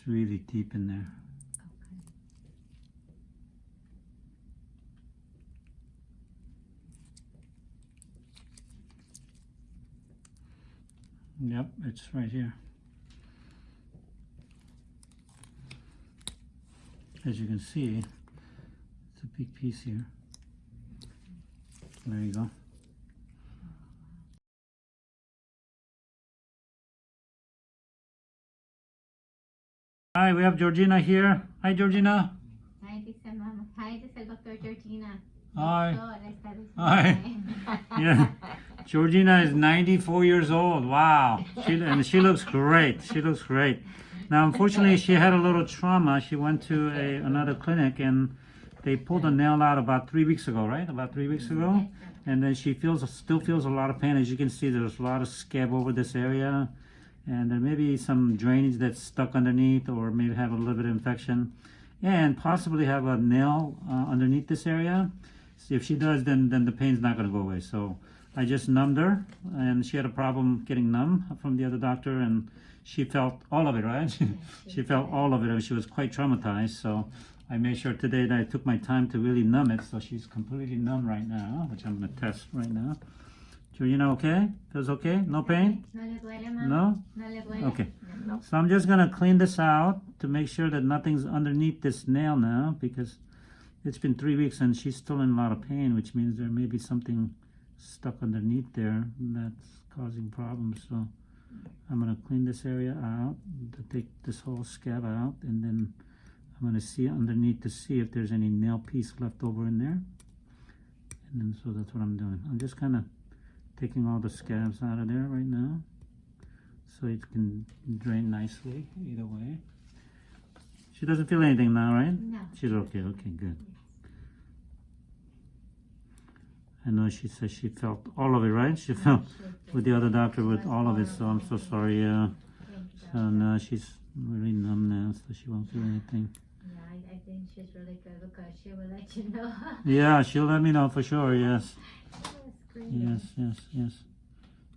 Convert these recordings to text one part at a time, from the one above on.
It's really deep in there. Okay. Yep, it's right here. As you can see, it's a big piece here. There you go. Hi, we have Georgina here. Hi, Georgina. Hi, this is Mama. Hi, this is Dr. Georgina. Hi. Hi. Yeah. Georgina is 94 years old. Wow. She, and she looks great. She looks great. Now, unfortunately, she had a little trauma. She went to a, another clinic and they pulled a nail out about three weeks ago, right? About three weeks ago. And then she feels still feels a lot of pain. As you can see, there's a lot of scab over this area. And there may be some drainage that's stuck underneath or maybe have a little bit of infection. And possibly have a nail uh, underneath this area. So if she does, then, then the pain's not going to go away. So I just numbed her, and she had a problem getting numb from the other doctor, and she felt all of it, right? she felt all of it, and she was quite traumatized. So I made sure today that I took my time to really numb it. So she's completely numb right now, which I'm going to test right now. Georgina, okay? Feels okay? No pain? ¿No le duele, No? ¿No le duele? Okay. So I'm just gonna clean this out to make sure that nothing's underneath this nail now because it's been three weeks and she's still in a lot of pain, which means there may be something stuck underneath there that's causing problems. So I'm gonna clean this area out to take this whole scab out and then I'm gonna see underneath to see if there's any nail piece left over in there. And then so that's what I'm doing. I'm just kind of taking all the scabs out of there right now so it can drain nicely either way. She doesn't feel anything now, right? No. She's okay, okay, good. I know she says she felt all of it, right? She felt with the other doctor with all of it, so I'm so sorry. Uh, so now she's really numb now, so she won't feel anything. Yeah, I, I think she's really good because she will let you know. Yeah, she'll let me know for sure, yes. Yes. Yes, yes, yes.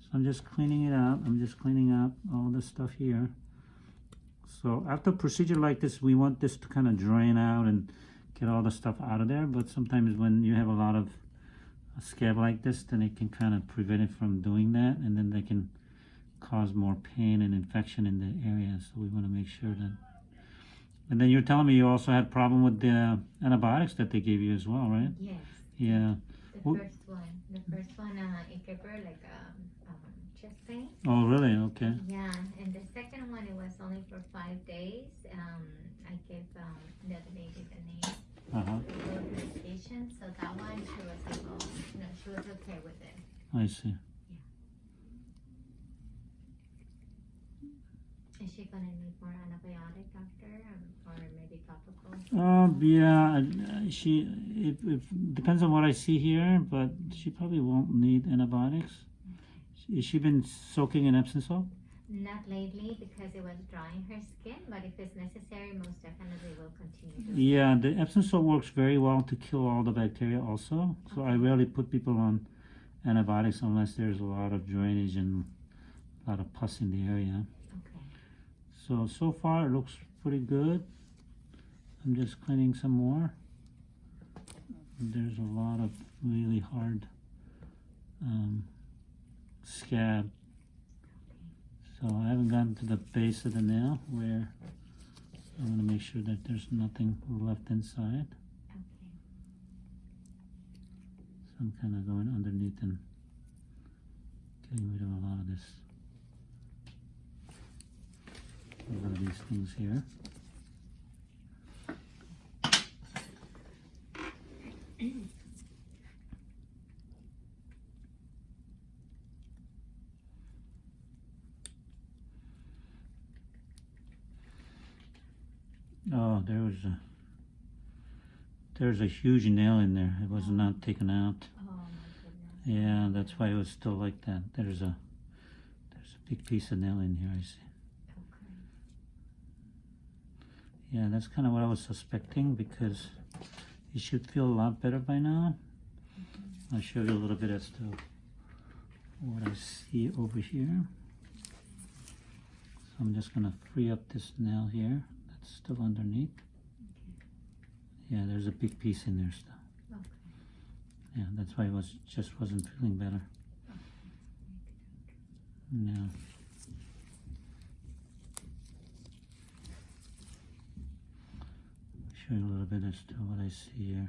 So I'm just cleaning it out. I'm just cleaning out all the stuff here. So after a procedure like this, we want this to kind of drain out and get all the stuff out of there. But sometimes when you have a lot of a scab like this, then it can kind of prevent it from doing that. And then they can cause more pain and infection in the area. So we want to make sure that. And then you're telling me you also had problem with the uh, antibiotics that they gave you as well, right? Yes. Yeah. The first one. The first one, uh, it gave her like um, um, chest pain. Oh, really? Okay. Yeah, and the second one, it was only for five days. Um, I gave um, the other lady the name Uh-huh. of the medication, so that one she was able, you know, she was okay with it. I see. Yeah. Is she gonna need more antibiotic, doctor, um, or maybe topical? Um, yeah, she, it, it depends on what I see here, but she probably won't need antibiotics. Has she been soaking in Epsom salt? Not lately because it was drying her skin, but if it's necessary, most definitely will continue. Yeah, the Epsom salt works very well to kill all the bacteria also. So I rarely put people on antibiotics unless there's a lot of drainage and a lot of pus in the area. Okay. So, so far it looks pretty good. I'm just cleaning some more. There's a lot of really hard um, scab. So I haven't gotten to the base of the nail where I want to make sure that there's nothing left inside. Okay. So I'm kind of going underneath and getting rid of a lot of this. A lot of these things here. There was a there's a huge nail in there. It was not taken out. Oh my. Yeah, that's why it was still like that. There's a there's a big piece of nail in here. I see. Okay. Yeah, that's kind of what I was suspecting because it should feel a lot better by now. Mm-hmm. I'll show you a little bit as to what I see over here. So I'm just gonna free up this nail here. Still underneath. Yeah, there's a big piece in there still. Okay. Yeah, that's why I was just wasn't feeling better. Yeah. Show you a little bit as to what I see here.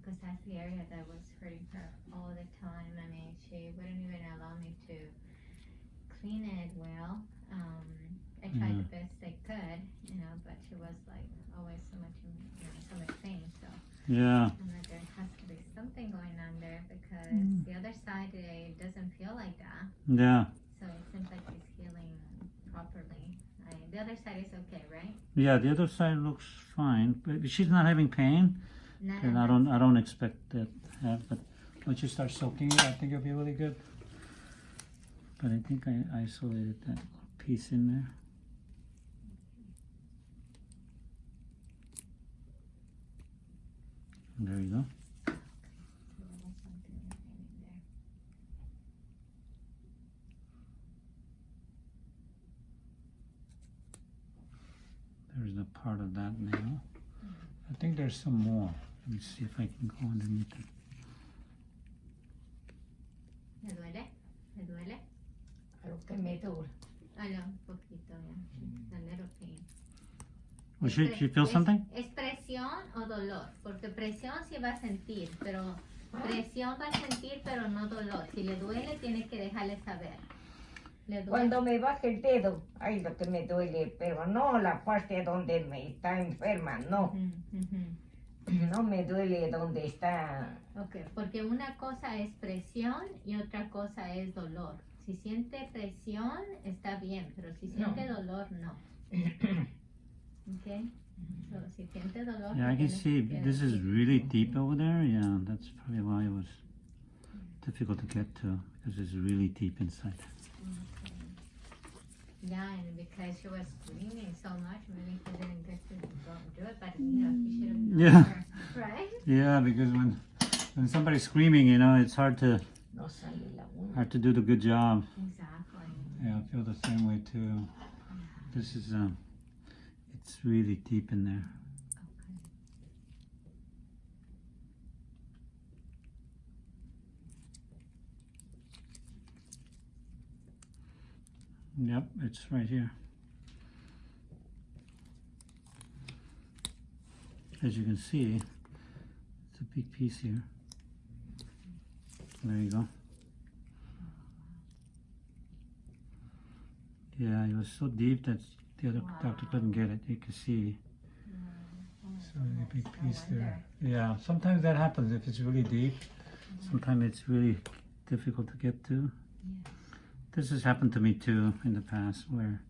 Because that's the area that was hurting her all the time. I mean, she wouldn't even allow me to clean it well. Um, I tried the best I could, you know, but she was like always so much, in, you know, so much pain. So Yeah, I'm like, there has to be something going on there because Mm. the other side it doesn't feel like that. yeah, So it seems like she's healing properly. I, the other side is okay, right? yeah. The other side looks fine, but she's not having pain, Not and I don't, I don't expect that to have. But once you start soaking it, I think it'll be really good. But I think I isolated that piece in there. There you go. that- there was something in there. There's a part of that nail. I think there's some more. Let me see if I can go underneath it. ¿Me duele? ¿Me duele? Lo que me dura. Ah, un poquito, ya. Mm. Little pain. Well, she, Es she feels something? ¿Es presión o dolor? Porque presión sí va a sentir, pero presión va a sentir, pero no dolor. Si le duele, tiene que dejarle saber. ¿Le duele? Cuando me baja el dedo, ay, lo que me duele, pero no la parte donde me está enferma, no. No me duele donde está. Ok, porque una cosa es presión y otra cosa es dolor. Si siente presión, está bien, pero si siente dolor, no. Ok, so, si siente dolor, Yeah, I can see this is really deep over there. Yeah, that's probably why it was difficult to get to because it's really deep inside. Yeah, and because she was screaming so much, maybe he didn't get to go and do it, but you know, he should have known Yeah. her, right? Yeah, because when when somebody's screaming, you know, it's hard to No sale la uña. hard to do the good job. Exactly. Yeah, I feel the same way too. This is um, it's really deep in there. Okay. Yep, it's right here. As you can see, it's a big piece here. There you go. Yeah, it was so deep that the other doctor couldn't get it. You can see. So a big piece there. Yeah, sometimes that happens if it's really deep. Sometimes it's really difficult to get to. This has happened to me too in the past where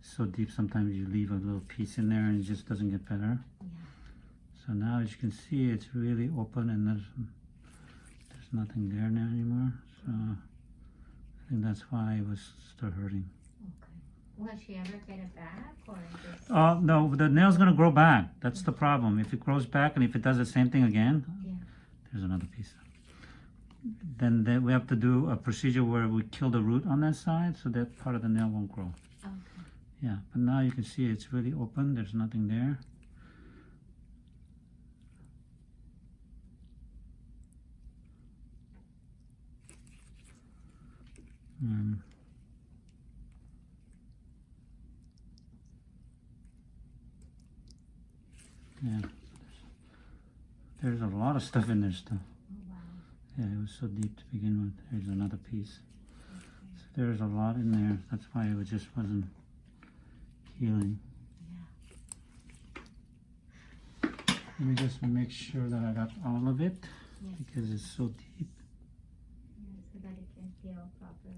it's so deep sometimes you leave a little piece in there and it just doesn't get better. So now as you can see it's really open and there's there's nothing there now anymore. So I think that's why it was still hurting. Will she ever get it back or just? Oh no, the nail's gonna grow back. That's the problem. If it grows back and if it does the same thing again, Yeah. there's another piece. Then they, we have to do a procedure where we kill the root on that side so that part of the nail won't grow. Okay. Yeah, but now you can see it's really open. There's nothing there. Um, yeah, there's a lot of stuff in there still. Oh, wow. Yeah, it was so deep to begin with. Here's another piece. So there's a lot in there. That's why it just wasn't healing. Yeah. Let me just make sure that I got all of it Yes. because it's so deep. Yeah, so that it can heal properly.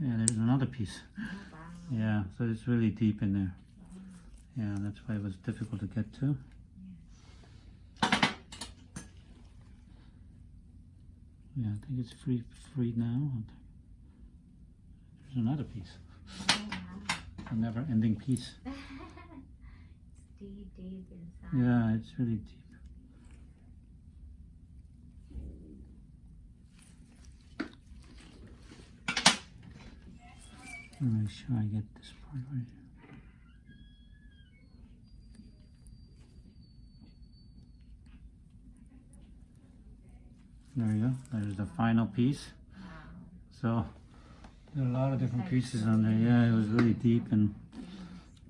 Yeah, there's another piece. Oh, wow. Yeah, so it's really deep in there. Yeah, that's why it was difficult to get to. Yeah, I think it's free free now. There's another piece. Yeah. A never ending piece. it's deep, deep inside. Yeah, it's really deep. Let me make sure I get this part right here. There's the final piece. So there are a lot of different pieces on there. Yeah, it was really deep, and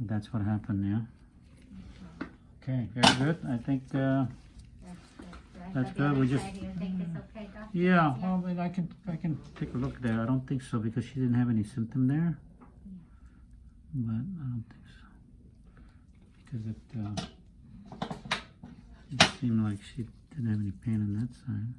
that's what happened. Yeah. Okay, very good. I think. Uh, That's good. The rest of the good, we just- side, You think it's okay, Doc? yeah. Well, then I can I can take a look there. I don't think so because she didn't have any symptom there. But I don't think so because it uh, it seemed like she didn't have any pain on that side.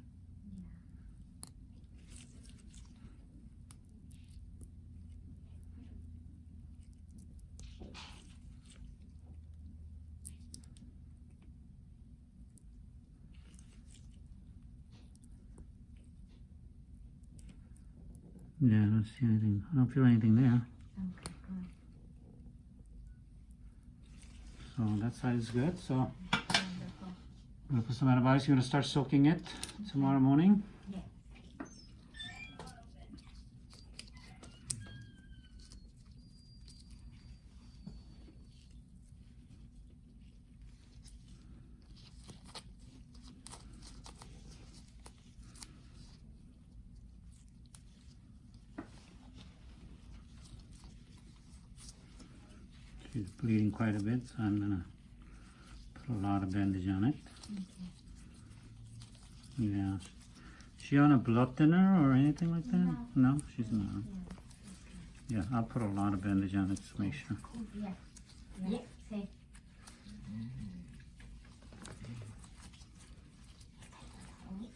Yeah, I don't see anything. I don't feel anything there. Okay, good. So that side is good. So Wonderful. I'm gonna put some antibiotics. You're gonna start soaking it tomorrow morning. Yes. She's bleeding quite a bit, so I'm gonna put a lot of bandage on it. Yeah. She on a blood thinner or anything like that? No, she's not. Yeah, I'll put a lot of bandage on it to make sure. Yeah. Yes. Sí.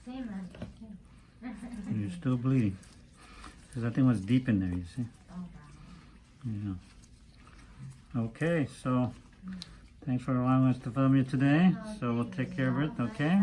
Sí, mami. Sí. You're still bleeding. Because that thing was deep in there, you see? Oh, wow. Yeah. Okay, so thanks for allowing us to film you today. So we'll take care of it, okay?